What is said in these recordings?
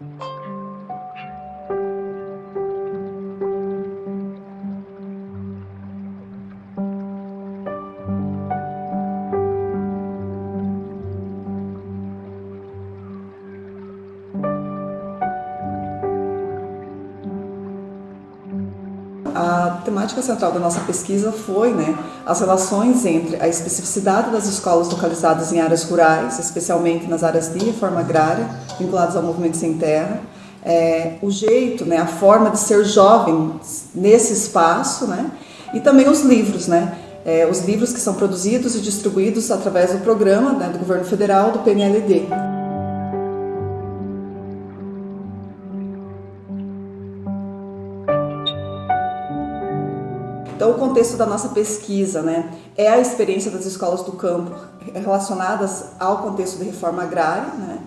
Thank you. A temática central da nossa pesquisa foi né, as relações entre a especificidade das escolas localizadas em áreas rurais, especialmente nas áreas de reforma agrária, vinculadas ao movimento sem terra, é, o jeito, né, a forma de ser jovem nesse espaço, né, e também os livros, né, é, os livros que são produzidos e distribuídos através do programa né, do governo federal do PNLD. Então, o contexto da nossa pesquisa né, é a experiência das escolas do campo relacionadas ao contexto de reforma agrária. Né,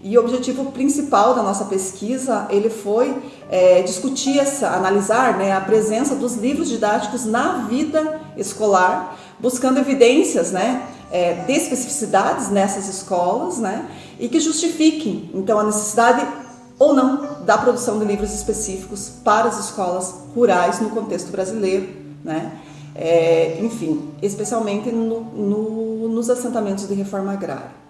e o objetivo principal da nossa pesquisa ele foi é, discutir, essa, analisar né, a presença dos livros didáticos na vida escolar, buscando evidências né, é, de especificidades nessas escolas né, e que justifiquem então a necessidade ou não da produção de livros específicos para as escolas rurais no contexto brasileiro né? É, enfim, especialmente no, no, nos assentamentos de reforma agrária.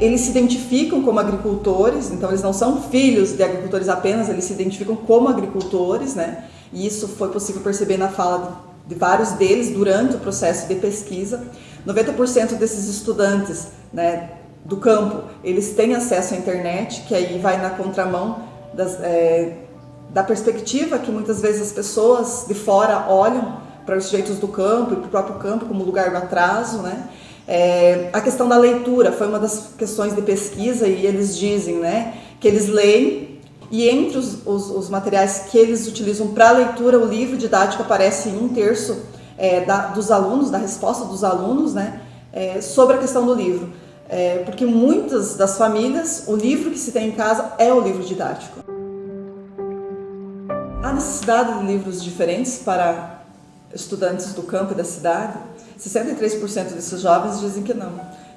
Eles se identificam como agricultores, então eles não são filhos de agricultores apenas, eles se identificam como agricultores, né? E isso foi possível perceber na fala de, de vários deles durante o processo de pesquisa. 90% desses estudantes né, do campo, eles têm acesso à internet, que aí vai na contramão das, é, da perspectiva que muitas vezes as pessoas de fora olham para os sujeitos do campo e para o próprio campo como lugar do atraso, né? É, a questão da leitura foi uma das questões de pesquisa e eles dizem né, que eles leem e entre os, os, os materiais que eles utilizam para leitura, o livro didático aparece em um terço é, da, dos alunos, da resposta dos alunos né, é, sobre a questão do livro. É, porque muitas das famílias, o livro que se tem em casa é o livro didático. Há necessidade de livros diferentes para estudantes do campo e da cidade? 63% desses jovens dizem que não,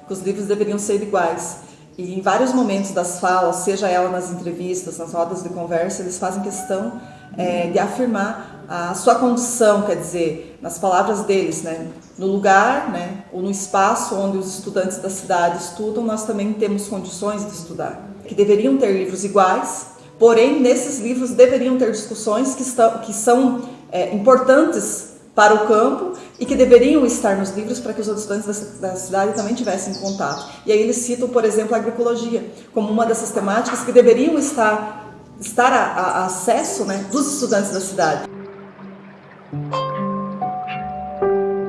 que os livros deveriam ser iguais. E em vários momentos das falas, seja ela nas entrevistas, nas rodas de conversa, eles fazem questão é, de afirmar a sua condição, quer dizer, nas palavras deles, né, no lugar né, ou no espaço onde os estudantes da cidade estudam, nós também temos condições de estudar. Que deveriam ter livros iguais, porém, nesses livros deveriam ter discussões que, estão, que são é, importantes para o campo e que deveriam estar nos livros para que os estudantes da, da cidade também tivessem contato. E aí eles citam, por exemplo, a agroecologia como uma dessas temáticas que deveriam estar, estar a, a acesso né, dos estudantes da cidade.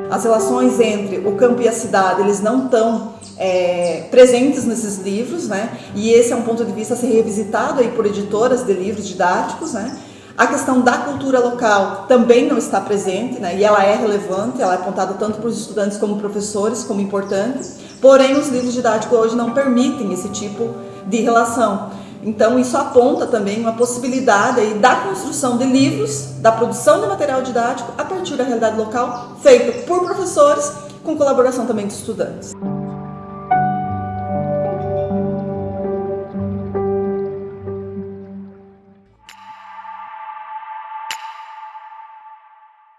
As relações entre o campo e a cidade, eles não estão é, presentes nesses livros, né? E esse é um ponto de vista a ser revisitado aí por editoras de livros didáticos, né? A questão da cultura local também não está presente, né? E ela é relevante, ela é apontada tanto para os estudantes como professores como importante. Porém, os livros didáticos hoje não permitem esse tipo de relação. Então isso aponta também uma possibilidade aí da construção de livros, da produção de material didático a partir da realidade local, feito por professores, com colaboração também de estudantes.